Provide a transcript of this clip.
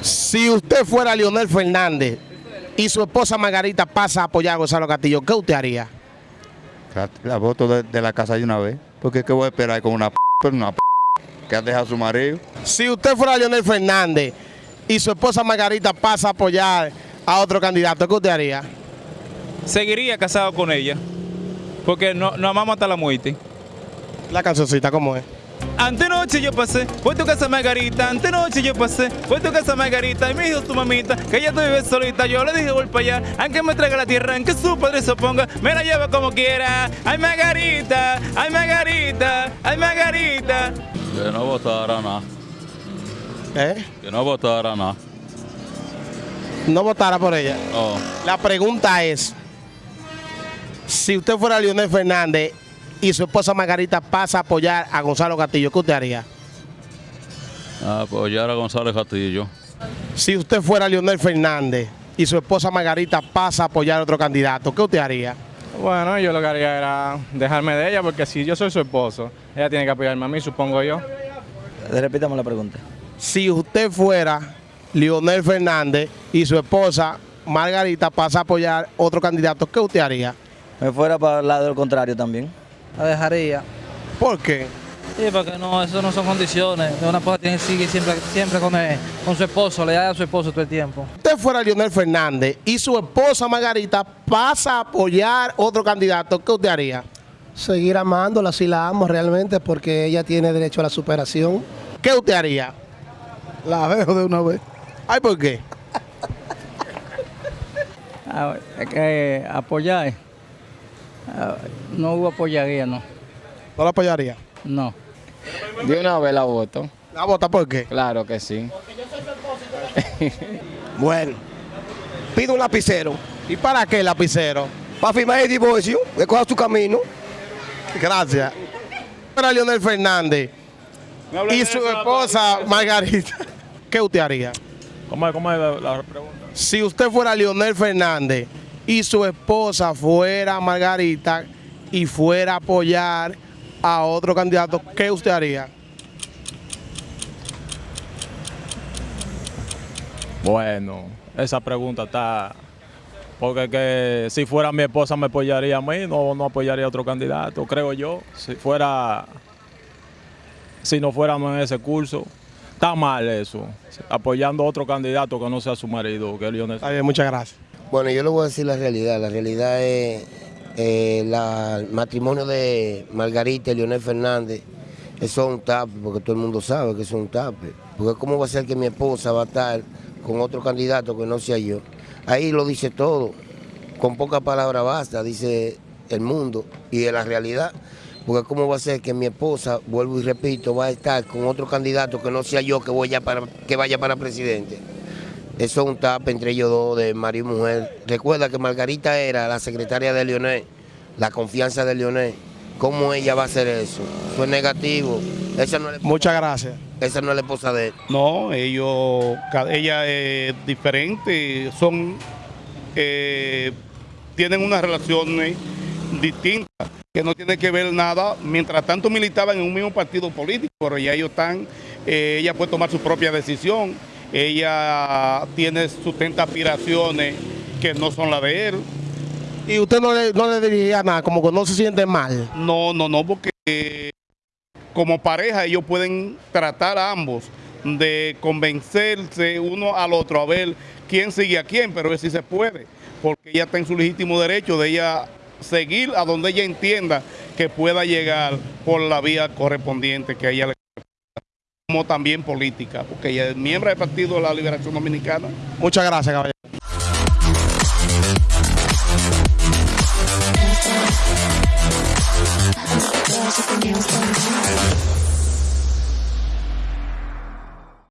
Si usted fuera Leonel Fernández y su esposa Margarita pasa a apoyar a Gonzalo Castillo, ¿qué usted haría? La, la voto de, de la casa de una vez. Porque ¿qué voy a esperar con una p una p que ha dejado a su marido? Si usted fuera Leonel Fernández y su esposa Margarita pasa a apoyar a otro candidato, ¿qué usted haría? Seguiría casado con ella, porque no, nos amamos hasta la muerte. La cancioncita, ¿cómo es? Antenoche yo pasé por tu casa Margarita, antenoche yo pasé por tu casa Margarita y me dijo tu mamita que ella tú vives solita. Yo le dije voy para allá, aunque me traiga la tierra, aunque su padre se oponga, me la lleva como quiera. Ay Margarita, ay Margarita, ay Margarita. Que no votara nada. ¿Eh? Que no votara nada. No votara por ella. No. La pregunta es, si usted fuera Leonel Fernández y su esposa Margarita pasa a apoyar a Gonzalo Castillo, ¿qué usted haría? Apoyar a González Castillo. Si usted fuera Leonel Fernández y su esposa Margarita pasa a apoyar a otro candidato, ¿qué usted haría? Bueno, yo lo que haría era dejarme de ella, porque si yo soy su esposo, ella tiene que apoyarme a mí, supongo yo. Repítame la pregunta. Si usted fuera Leonel Fernández y su esposa Margarita pasa a apoyar a otro candidato, ¿qué usted haría? Me fuera para el lado del contrario también. La dejaría. ¿Por qué? Sí, porque no, eso no son condiciones. Una esposa tiene que seguir siempre, siempre con, el- con su esposo, le da a su esposo todo el tiempo. Si usted fuera Leonel Fernández y su esposa Margarita pasa a apoyar otro candidato, ¿qué usted haría? seguir amándola si la amo realmente porque ella tiene derecho a la superación. ¿Qué usted haría? La dejo de una vez. Ay, ¿por qué? Ah, es que apoyar, ah, no hubo apoyaría, no. ¿No la apoyaría? No. De una vez la voto, ¿La vota por qué? claro que sí. Bueno, pido un lapicero ¿Y para qué el lapicero? para firmar el divorcio, que coja su camino. Gracias. Para Leonel Fernández y su esposa Margarita, ¿qué usted haría? ¿Cómo es, cómo es la, la pregunta? Si usted fuera Leonel Fernández y su esposa fuera Margarita y fuera a apoyar a otro candidato, ¿qué usted haría? Bueno, esa pregunta está... Porque que si fuera mi esposa me apoyaría a mí, no, no apoyaría a otro candidato, creo yo. Si fuera... Si no fuéramos en ese curso, está mal eso. Apoyando a otro candidato que no sea su marido, que. Está bien, muchas gracias. Bueno, yo le voy a decir la realidad. La realidad es eh, el matrimonio de Margarita y Leonel Fernández. Eso es un tape, porque todo el mundo sabe que eso es un tape. Porque ¿cómo va a ser que mi esposa va a estar con otro candidato que no sea yo? Ahí lo dice todo. Con pocas palabras basta, dice el mundo. Y de la realidad. Porque ¿cómo va a ser que mi esposa, vuelvo y repito, va a estar con otro candidato que no sea yo que, voy para, que vaya para presidente? Eso es un tap entre ellos dos de marido y mujer. Recuerda que Margarita era la secretaria de Leonel, la confianza de Leonel. ¿Cómo ella va a hacer eso? Eso es negativo. Esa no es, la- Muchas gracias. esa no es la esposa de él. No, ellos, ella es diferente, son, eh, tienen unas relaciones distintas que no tienen que ver nada. Mientras tanto militaban en un mismo partido político, pero ya ellos están, eh, ella puede tomar su propia decisión. Ella tiene sustenta aspiraciones que no son las de él. Y usted no le, no le diría nada, como que no se siente mal. No, no, no, porque eh, como pareja ellos pueden tratar a ambos de convencerse uno al otro a ver quién sigue a quién, pero sí se puede, porque ella está en su legítimo derecho de ella seguir a donde ella entienda que pueda llegar por la vía correspondiente que a ella le como también política, porque ella es miembro del Partido de la Liberación Dominicana. Muchas gracias, caballero.